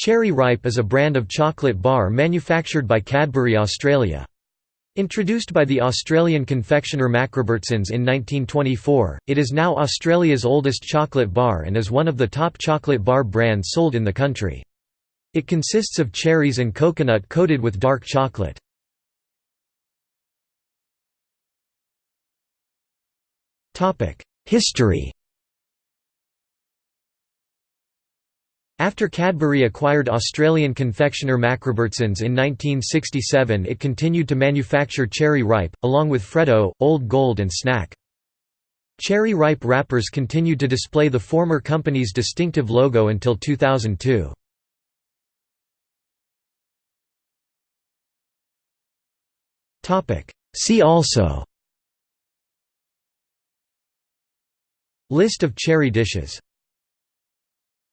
Cherry Ripe is a brand of chocolate bar manufactured by Cadbury Australia. Introduced by the Australian confectioner MacRobertson's in 1924, it is now Australia's oldest chocolate bar and is one of the top chocolate bar brands sold in the country. It consists of cherries and coconut coated with dark chocolate. History After Cadbury acquired Australian confectioner MacRobertson's in 1967 it continued to manufacture Cherry Ripe, along with Freddo, Old Gold and Snack. Cherry Ripe wrappers continued to display the former company's distinctive logo until 2002. See also List of cherry dishes